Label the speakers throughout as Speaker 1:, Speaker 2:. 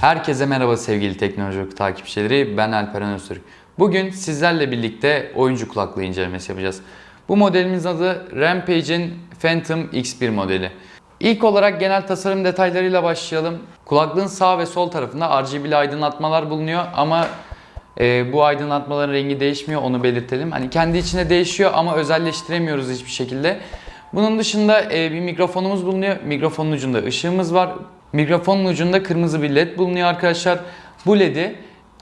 Speaker 1: Herkese merhaba sevgili teknoloji Oku takipçileri. Ben Alperen Öztürk. Bugün sizlerle birlikte oyuncu kulaklığı incelemesi yapacağız. Bu modelimiz adı Rampage'in Phantom X1 modeli. İlk olarak genel tasarım detaylarıyla başlayalım. Kulaklığın sağ ve sol tarafında RGB'li aydınlatmalar bulunuyor ama e, bu aydınlatmaların rengi değişmiyor onu belirtelim. Hani kendi içinde değişiyor ama özelleştiremiyoruz hiçbir şekilde. Bunun dışında e, bir mikrofonumuz bulunuyor. Mikrofonun ucunda ışığımız var. Mikrofonun ucunda kırmızı bir led bulunuyor arkadaşlar. Bu ledi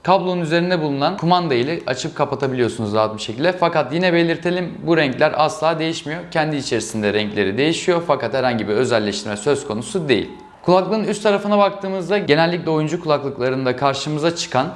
Speaker 1: kablonun üzerinde bulunan kumanda ile açıp kapatabiliyorsunuz rahat bir şekilde. Fakat yine belirtelim bu renkler asla değişmiyor. Kendi içerisinde renkleri değişiyor fakat herhangi bir özelleştirme söz konusu değil. Kulaklığın üst tarafına baktığımızda genellikle oyuncu kulaklıklarında karşımıza çıkan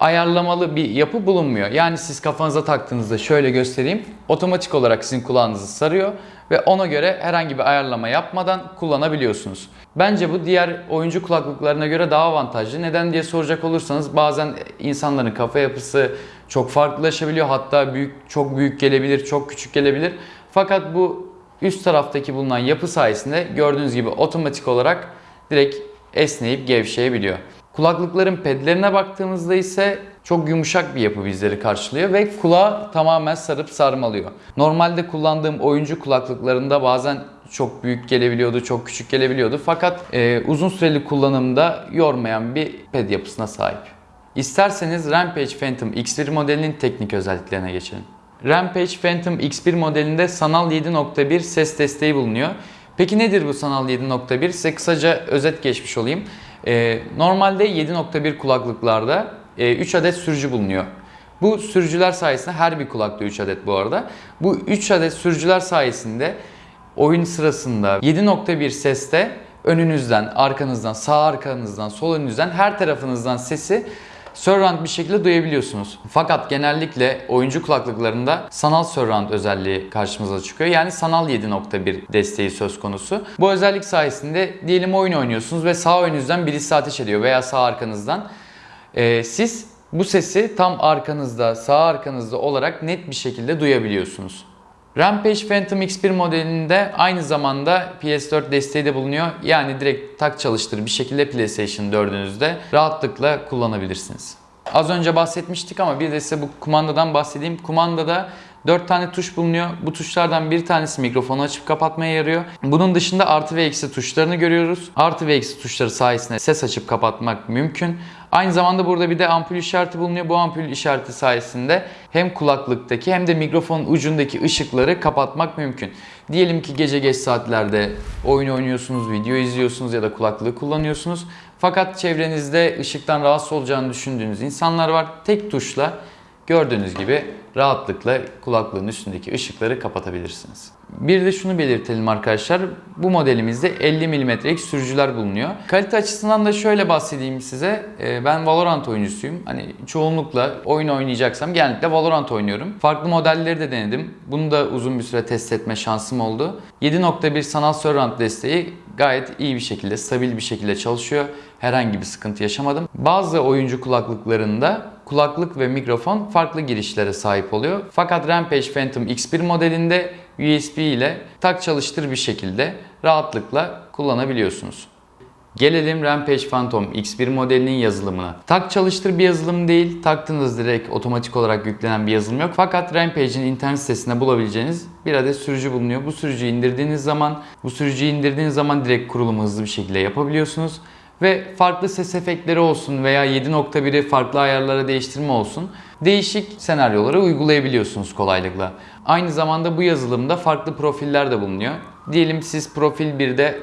Speaker 1: ayarlamalı bir yapı bulunmuyor. Yani siz kafanıza taktığınızda şöyle göstereyim. Otomatik olarak sizin kulağınızı sarıyor ve ona göre herhangi bir ayarlama yapmadan kullanabiliyorsunuz. Bence bu diğer oyuncu kulaklıklarına göre daha avantajlı. Neden diye soracak olursanız bazen insanların kafa yapısı çok farklılaşabiliyor. Hatta büyük çok büyük gelebilir, çok küçük gelebilir. Fakat bu üst taraftaki bulunan yapı sayesinde gördüğünüz gibi otomatik olarak direkt esneyip gevşeyebiliyor. Kulaklıkların pedlerine baktığımızda ise çok yumuşak bir yapı bizleri karşılıyor ve kulağı tamamen sarıp sarmalıyor. Normalde kullandığım oyuncu kulaklıklarında bazen çok büyük gelebiliyordu, çok küçük gelebiliyordu. Fakat e, uzun süreli kullanımda yormayan bir ped yapısına sahip. İsterseniz Rampage Phantom X1 modelinin teknik özelliklerine geçelim. Rampage Phantom X1 modelinde sanal 7.1 ses desteği bulunuyor. Peki nedir bu sanal 7.1? Size kısaca özet geçmiş olayım. Ee, normalde 7.1 kulaklıklarda e, 3 adet sürücü bulunuyor. Bu sürücüler sayesinde her bir kulakta 3 adet bu arada. Bu 3 adet sürücüler sayesinde oyun sırasında 7.1 seste önünüzden, arkanızdan, sağ arkanızdan, sol önünüzden her tarafınızdan sesi surround bir şekilde duyabiliyorsunuz. Fakat genellikle oyuncu kulaklıklarında sanal surround özelliği karşımıza çıkıyor. Yani sanal 7.1 desteği söz konusu. Bu özellik sayesinde diyelim oyun oynuyorsunuz ve sağ önünüzden birisi ateş ediyor veya sağ arkanızdan. Ee, siz bu sesi tam arkanızda, sağ arkanızda olarak net bir şekilde duyabiliyorsunuz. Rampage Phantom X1 modelinde aynı zamanda PS4 desteği de bulunuyor. Yani direkt tak çalıştır bir şekilde PlayStation 4'ünüzde rahatlıkla kullanabilirsiniz. Az önce bahsetmiştik ama bir de size bu kumandadan bahsedeyim. Kumandada 4 tane tuş bulunuyor. Bu tuşlardan bir tanesi mikrofonu açıp kapatmaya yarıyor. Bunun dışında artı ve eksi tuşlarını görüyoruz. Artı ve eksi tuşları sayesinde ses açıp kapatmak mümkün. Aynı zamanda burada bir de ampul işareti bulunuyor. Bu ampul işareti sayesinde hem kulaklıktaki hem de mikrofonun ucundaki ışıkları kapatmak mümkün. Diyelim ki gece geç saatlerde oyun oynuyorsunuz, video izliyorsunuz ya da kulaklığı kullanıyorsunuz. Fakat çevrenizde ışıktan rahatsız olacağını düşündüğünüz insanlar var. Tek tuşla gördüğünüz gibi rahatlıkla kulaklığın üstündeki ışıkları kapatabilirsiniz. Bir de şunu belirtelim arkadaşlar. Bu modelimizde 50 mm'lik sürücüler bulunuyor. Kalite açısından da şöyle bahsedeyim size. Ee, ben Valorant oyuncusuyum. Hani çoğunlukla oyun oynayacaksam genellikle Valorant oynuyorum. Farklı modelleri de denedim. Bunu da uzun bir süre test etme şansım oldu. 7.1 sanal surround desteği gayet iyi bir şekilde, stabil bir şekilde çalışıyor. Herhangi bir sıkıntı yaşamadım. Bazı oyuncu kulaklıklarında kulaklık ve mikrofon farklı girişlere sahip oluyor. Fakat Rampage Phantom X1 modelinde USB ile tak çalıştır bir şekilde rahatlıkla kullanabiliyorsunuz. Gelelim Rampage Phantom X1 modelinin yazılımına. Tak çalıştır bir yazılım değil, taktığınız direkt otomatik olarak yüklenen bir yazılım yok. Fakat Rampage'in internet sitesinde bulabileceğiniz bir adet sürücü bulunuyor. Bu sürücüyü indirdiğiniz zaman, bu sürücüyü indirdiğiniz zaman direkt kurulumu hızlı bir şekilde yapabiliyorsunuz. Ve farklı ses efektleri olsun veya 7.1'i farklı ayarlara değiştirme olsun değişik senaryoları uygulayabiliyorsunuz kolaylıkla. Aynı zamanda bu yazılımda farklı profiller de bulunuyor. Diyelim siz profil 1'de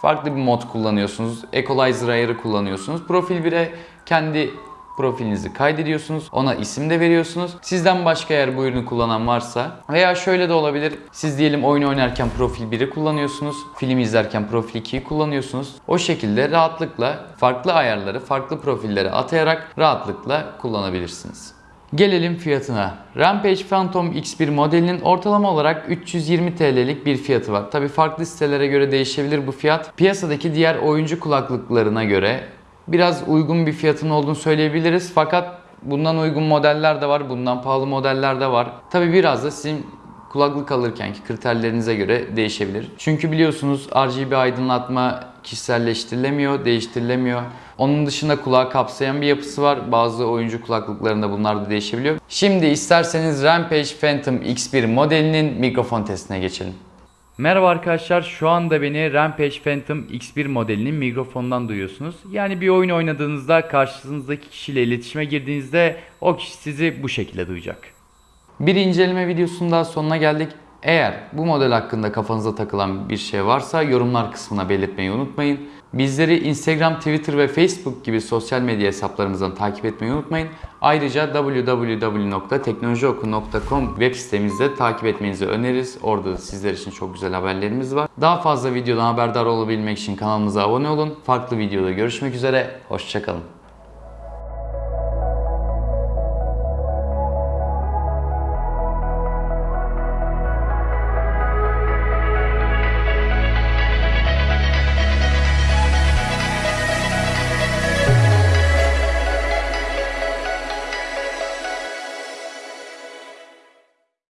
Speaker 1: farklı bir mod kullanıyorsunuz. Equalizer ayarı kullanıyorsunuz. Profil 1'e kendi profilinizi kaydediyorsunuz. Ona isim de veriyorsunuz. Sizden başka eğer bu ürünü kullanan varsa veya şöyle de olabilir. Siz diyelim oyun oynarken profil 1'i kullanıyorsunuz. Film izlerken profil 2'yi kullanıyorsunuz. O şekilde rahatlıkla farklı ayarları, farklı profillere atayarak rahatlıkla kullanabilirsiniz. Gelelim fiyatına. Rampage Phantom X1 modelinin ortalama olarak 320 TL'lik bir fiyatı var. Tabi farklı sitelere göre değişebilir bu fiyat. Piyasadaki diğer oyuncu kulaklıklarına göre biraz uygun bir fiyatın olduğunu söyleyebiliriz. Fakat bundan uygun modeller de var, bundan pahalı modeller de var. Tabi biraz da sizin kulaklık alırkenki kriterlerinize göre değişebilir. Çünkü biliyorsunuz RGB aydınlatma kişiselleştirilemiyor, değiştirilemiyor. Onun dışında kulağı kapsayan bir yapısı var. Bazı oyuncu kulaklıklarında bunlar da değişebiliyor. Şimdi isterseniz Rampage Phantom X1 modelinin mikrofon testine geçelim. Merhaba arkadaşlar. Şu anda beni Rampage Phantom X1 modelinin mikrofonundan duyuyorsunuz. Yani bir oyun oynadığınızda karşınızdaki kişiyle iletişime girdiğinizde o kişi sizi bu şekilde duyacak. Bir inceleme videosunun daha sonuna geldik. Eğer bu model hakkında kafanıza takılan bir şey varsa yorumlar kısmına belirtmeyi unutmayın. Bizleri Instagram, Twitter ve Facebook gibi sosyal medya hesaplarımızdan takip etmeyi unutmayın. Ayrıca www.teknolojioku.com web sitemizde takip etmenizi öneririz. Orada da sizler için çok güzel haberlerimiz var. Daha fazla videodan haberdar olabilmek için kanalımıza abone olun. Farklı videoda görüşmek üzere. Hoşçakalın.